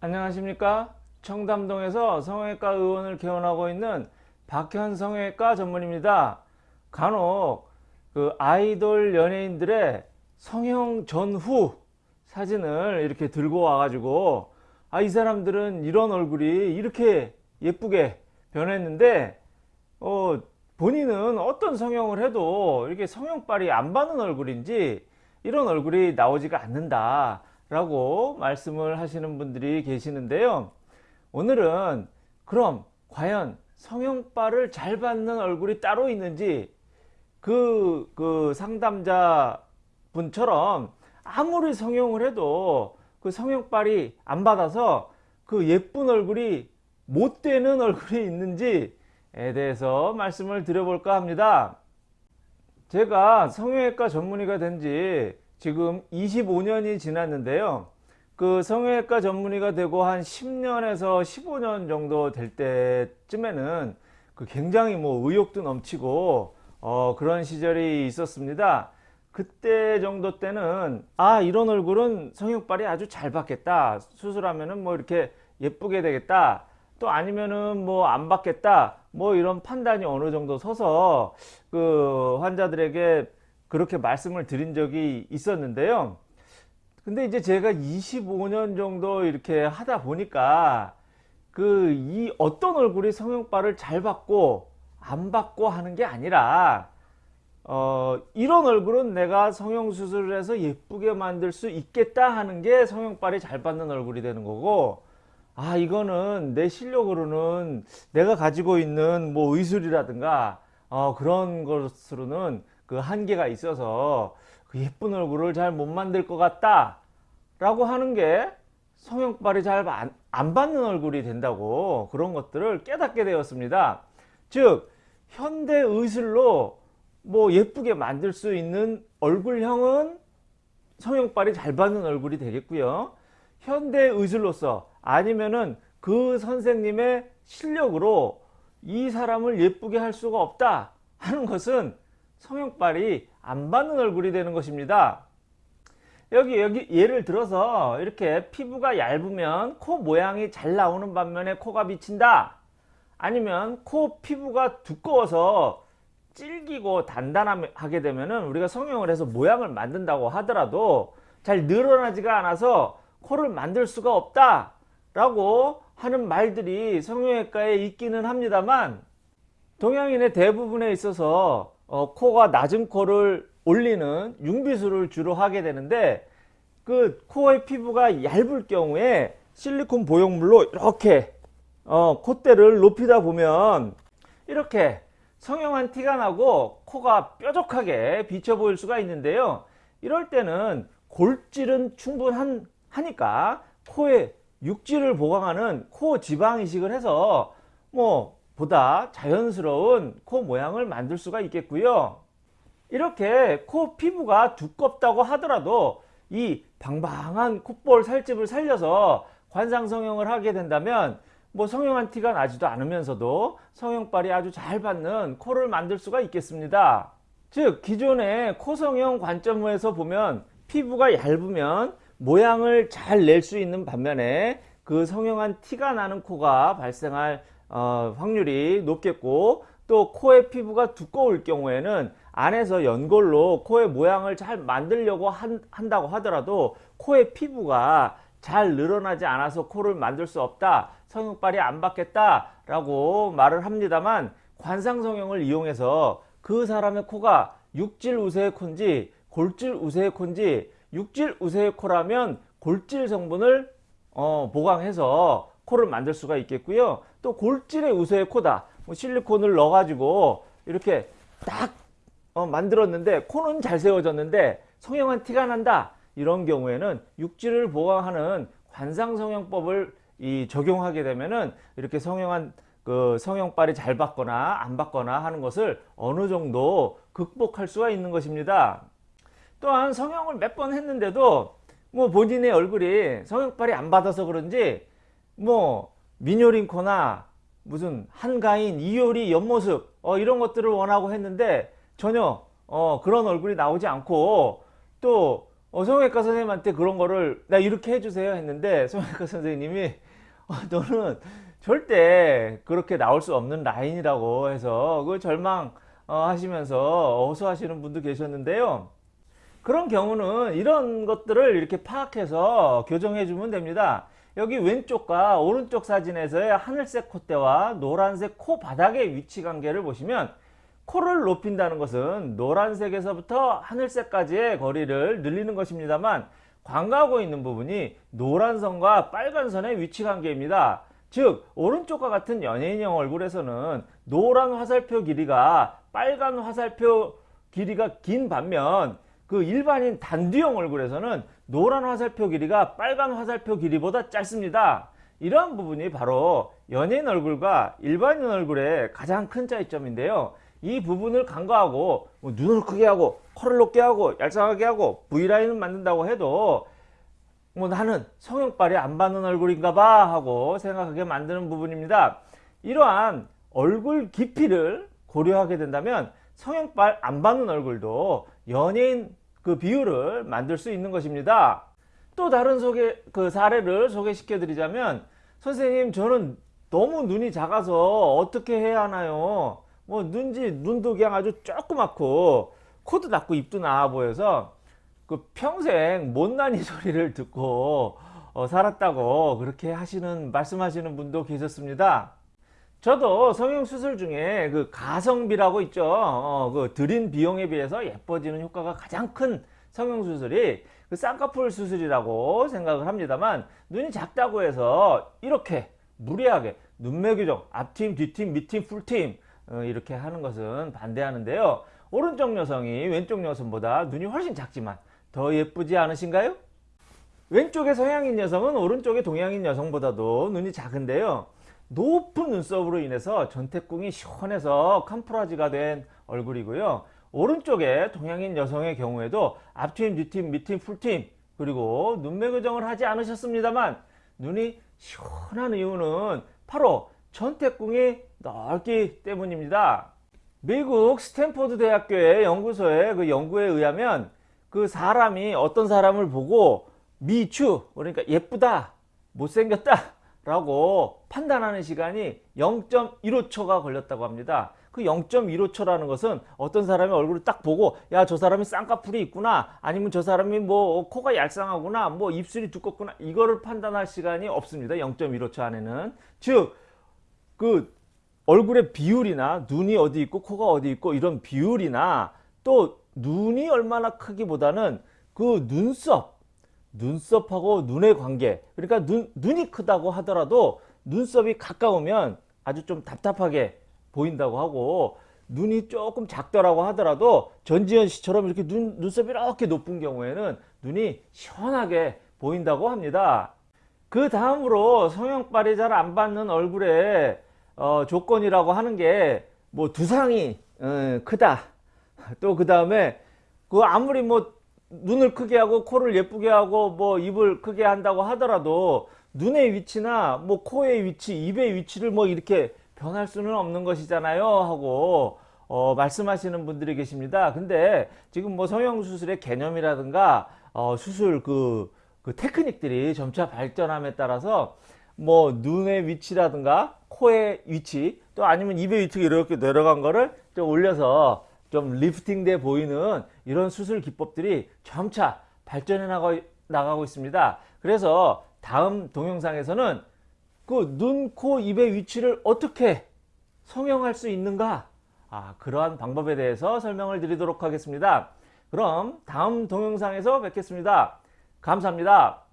안녕하십니까? 청담동에서 성형외과 의원을 개원하고 있는 박현 성형외과 전문입니다. 간혹 그 아이돌 연예인들의 성형 전후 사진을 이렇게 들고 와 가지고 아 이 사람들은 이런 얼굴이 이렇게 예쁘게 변했는데 어 본인은 어떤 성형을 해도 이렇게 성형빨이 안 받는 얼굴인지 이런 얼굴이 나오지가 않는다 라고 말씀을 하시는 분들이 계시는데요. 오늘은 그럼 과연 성형빨을 잘 받는 얼굴이 따로 있는지 그, 그 상담자 분처럼 아무리 성형을 해도 그 성형빨이 안 받아서 그 예쁜 얼굴이 못 되는 얼굴이 있는지에 대해서 말씀을 드려볼까 합니다. 제가 성형외과 전문의가 된지 지금 25년이 지났는데요. 그 성형외과 전문의가 되고 한 10년에서 15년 정도 될 때쯤에는 그 굉장히 뭐 의욕도 넘치고 어 그런 시절이 있었습니다. 그때 정도 때는 아 이런 얼굴은 성형빨이 아주 잘 받겠다 수술하면은 뭐 이렇게 예쁘게 되겠다 또 아니면은 뭐 안 받겠다 뭐 이런 판단이 어느 정도 서서 그 환자들에게 그렇게 말씀을 드린 적이 있었는데요. 근데 이제 제가 25년 정도 이렇게 하다 보니까 그 이 어떤 얼굴이 성형빨을 잘 받고 안 받고 하는 게 아니라 어 이런 얼굴은 내가 성형수술을 해서 예쁘게 만들 수 있겠다 하는 게 성형빨이 잘 받는 얼굴이 되는 거고 아 이거는 내 실력으로는 내가 가지고 있는 뭐 의술이라든가 어 그런 것으로는 그 한계가 있어서 그 예쁜 얼굴을 잘 못 만들 것 같다 라고 하는 게 성형빨이 잘안 받는 얼굴이 된다고 그런 것들을 깨닫게 되었습니다. 즉 현대 의술로 뭐 예쁘게 만들 수 있는 얼굴형은 성형빨이 잘 받는 얼굴이 되겠고요. 현대 의술로서 아니면은 그 선생님의 실력으로 이 사람을 예쁘게 할 수가 없다 하는 것은 성형빨이 안 받는 얼굴이 되는 것입니다. 여기 여기 예를 들어서 이렇게 피부가 얇으면 코 모양이 잘 나오는 반면에 코가 비친다. 아니면 코 피부가 두꺼워서 질기고 단단하게 되면은 우리가 성형을 해서 모양을 만든다고 하더라도 잘 늘어나지가 않아서 코를 만들 수가 없다 라고 하는 말들이 성형외과에 있기는 합니다만 동양인의 대부분에 있어서 어, 코가 낮은 코를 올리는 융비술을 주로 하게 되는데 그 코의 피부가 얇을 경우에 실리콘 보형물로 이렇게 어, 콧대를 높이다 보면 이렇게 성형한 티가 나고 코가 뾰족하게 비쳐 보일 수가 있는데요. 이럴 때는 골질은 충분하니까 코에 육질을 보강하는 코 지방 이식을 해서 뭐 보다 자연스러운 코 모양을 만들 수가 있겠고요. 이렇게 코 피부가 두껍다고 하더라도 이 방방한 콧볼 살집을 살려서 관상 성형을 하게 된다면 뭐 성형한 티가 나지도 않으면서도 성형빨이 아주 잘 받는 코를 만들 수가 있겠습니다. 즉 기존의 코성형 관점에서 보면 피부가 얇으면 모양을 잘 낼 수 있는 반면에 그 성형한 티가 나는 코가 발생할 어, 확률이 높겠고 또 코의 피부가 두꺼울 경우에는 안에서 연골로 코의 모양을 잘 만들려고 한, 한다고 하더라도 코의 피부가 잘 늘어나지 않아서 코를 만들 수 없다 성형빨이 안 받겠다 라고 말을 합니다만 관상성형을 이용해서 그 사람의 코가 육질 우세의 코인지 골질 우세의 코인지 육질 우세의 코라면 골질 성분을 어, 보강해서 코를 만들 수가 있겠고요. 또 골질의 우세의 코다. 뭐 실리콘을 넣어 가지고 이렇게 딱 어, 만들었는데 코는 잘 세워졌는데 성형한 티가 난다. 이런 경우에는 육질을 보강하는 관상성형법을 이 적용하게 되면은 이렇게 성형한 그 성형빨이 잘 받거나 안 받거나 하는 것을 어느 정도 극복할 수가 있는 것입니다. 또한 성형을 몇 번 했는데도 뭐 본인의 얼굴이 성형빨이 안 받아서 그런지 뭐 미뇨링코나 무슨 한가인, 이효리 옆모습 어, 이런 것들을 원하고 했는데 전혀 어, 그런 얼굴이 나오지 않고 또 어, 성형외과 선생님한테 그런 거를 나 이렇게 해주세요 했는데 성형외과 선생님이 어, 너는 절대 그렇게 나올 수 없는 라인이라고 해서 그 절망 어, 하시면서 어수하시는 분도 계셨는데요. 그런 경우는 이런 것들을 이렇게 파악해서 교정해 주면 됩니다. 여기 왼쪽과 오른쪽 사진에서의 하늘색 콧대와 노란색 코 바닥의 위치 관계를 보시면 코를 높인다는 것은 노란색에서부터 하늘색까지의 거리를 늘리는 것입니다만 광가하고 있는 부분이 노란 선과 빨간 선의 위치 관계입니다. 즉 오른쪽과 같은 연예인형 얼굴에서는 노란 화살표 길이가 빨간 화살표 길이가 긴 반면 그 일반인 단두형 얼굴에서는 노란 화살표 길이가 빨간 화살표 길이보다 짧습니다. 이러한 부분이 바로 연예인 얼굴과 일반인 얼굴의 가장 큰 차이점인데요. 이 부분을 간과하고 뭐 눈을 크게 하고 코를 높게 하고 얄쌍하게 하고 V라인을 만든다고 해도 뭐 나는 성형빨이 안 받는 얼굴인가 봐 하고 생각하게 만드는 부분입니다. 이러한 얼굴 깊이를 고려하게 된다면 성형빨 안 받는 얼굴도 연예인 그 비율을 만들 수 있는 것입니다. 또 다른 소개 그 사례를 소개시켜 드리자면 선생님 저는 너무 눈이 작아서 어떻게 해야 하나요? 뭐 눈지 눈도 그냥 아주 조그맣고 코도 낮고 입도 나아 보여서 그 평생 못난이 소리를 듣고 어, 살았다고 그렇게 하시는 말씀하시는 분도 계셨습니다. 저도 성형 수술 중에 그 가성비라고 있죠. 어, 그 들인 비용에 비해서 예뻐지는 효과가 가장 큰 성형 수술이 그 쌍꺼풀 수술이라고 생각을 합니다만 눈이 작다고 해서 이렇게 무리하게 눈매 교정 앞팀 뒤팀 밑팀 풀팀 어, 이렇게 하는 것은 반대하는데요. 오른쪽 여성이 왼쪽 여성보다 눈이 훨씬 작지만 더 예쁘지 않으신가요? 왼쪽의 서양인 여성은 오른쪽의 동양인 여성보다도 눈이 작은데요. 높은 눈썹으로 인해서 전태궁이 시원해서 캄프라지가 된 얼굴이고요. 오른쪽에 동양인 여성의 경우에도 앞팀, 뒤팀, 밑팀, 풀팀 그리고 눈매 교정을 하지 않으셨습니다만 눈이 시원한 이유는 바로 전태궁이 넓기 때문입니다. 미국 스탠포드 대학교의 연구소의 그 연구에 의하면 그 사람이 어떤 사람을 보고 미추 그러니까 예쁘다 못생겼다 라고 판단하는 시간이 0.15초가 걸렸다고 합니다. 그 0.15초라는 것은 어떤 사람의 얼굴을 딱 보고 야 저 사람이 쌍꺼풀이 있구나 아니면 저 사람이 뭐 코가 얄쌍하구나 뭐 입술이 두껍구나 이거를 판단할 시간이 없습니다. 0.15초 안에는 즉 그 얼굴의 비율이나 눈이 어디 있고 코가 어디 있고 이런 비율이나 또 눈이 얼마나 크기보다는 그 눈썹 눈썹하고 눈의 관계 그러니까 눈, 눈이 크다고 하더라도 눈썹이 가까우면 아주 좀 답답하게 보인다고 하고 눈이 조금 작더라고 하더라도 전지현 씨처럼 이렇게 눈, 눈썹이 이렇게 높은 경우에는 눈이 시원하게 보인다고 합니다. 그 다음으로 성형빨이 잘 안 받는 얼굴의 어, 조건이라고 하는 게 뭐 두상이 어, 크다. 또 그 다음에 그 아무리 뭐 눈을 크게 하고 코를 예쁘게 하고 뭐 입을 크게 한다고 하더라도 눈의 위치나 뭐 코의 위치, 입의 위치를 뭐 이렇게 변할 수는 없는 것이잖아요 하고 어, 말씀하시는 분들이 계십니다. 근데 지금 뭐 성형수술의 개념이라든가 어, 수술 그, 그 테크닉들이 점차 발전함에 따라서 뭐 눈의 위치라든가 코의 위치 또 아니면 입의 위치가 이렇게 내려간 거를 좀 올려서 좀 리프팅 돼 보이는 이런 수술 기법들이 점차 발전해 나가, 나가고 있습니다. 그래서 다음 동영상에서는 그 눈, 코, 입의 위치를 어떻게 성형할 수 있는가 아, 그러한 방법에 대해서 설명을 드리도록 하겠습니다. 그럼 다음 동영상에서 뵙겠습니다. 감사합니다.